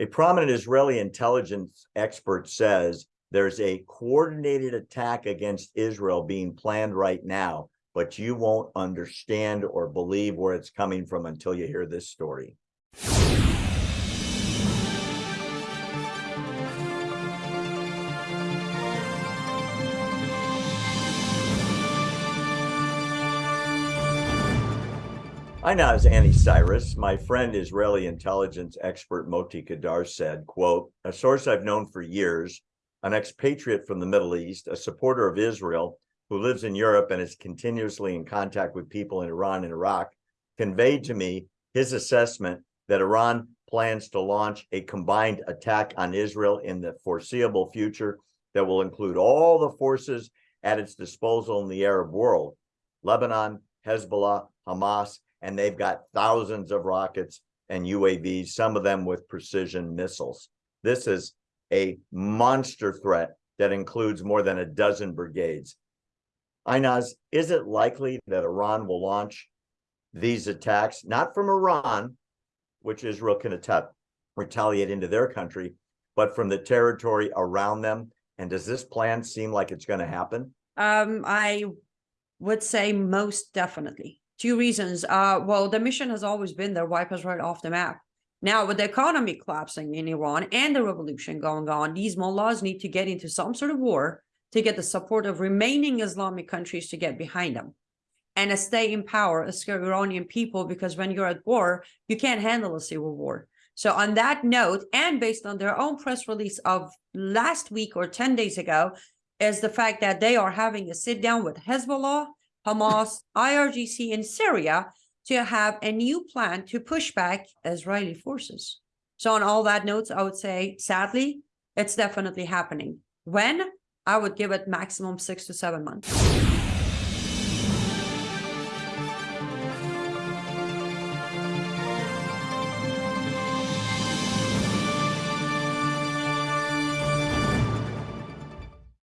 A prominent Israeli intelligence expert says there's a coordinated attack against Israel being planned right now, but you won't understand or believe where it's coming from until you hear this story. I know as Annie Cyrus, my friend Israeli intelligence expert Moti Kedar said, quote, a source I've known for years, an expatriate from the Middle East, a supporter of Israel who lives in Europe and is continuously in contact with people in Iran and Iraq, conveyed to me his assessment that Iran plans to launch a combined attack on Israel in the foreseeable future that will include all the forces at its disposal in the Arab world, Lebanon, Hezbollah, Hamas, and they've got thousands of rockets and UAVs, some of them with precision missiles. This is a monster threat that includes more than a dozen brigades. Inaz, is it likely that Iran will launch these attacks, not from Iran, which Israel can attack, retaliate into their country, but from the territory around them? And does this plan seem like it's going to happen? Um, I would say most definitely. Two reasons. Uh, well, the mission has always been there, wipe us right off the map. Now, with the economy collapsing in Iran and the revolution going on, these mullahs need to get into some sort of war to get the support of remaining Islamic countries to get behind them and stay in power as Iranian people, because when you're at war, you can't handle a civil war. So on that note, and based on their own press release of last week or 10 days ago, is the fact that they are having a sit down with Hezbollah, Hamas, IRGC in Syria to have a new plan to push back Israeli forces. So on all that notes, I would say, sadly, it's definitely happening. When? I would give it maximum six to seven months.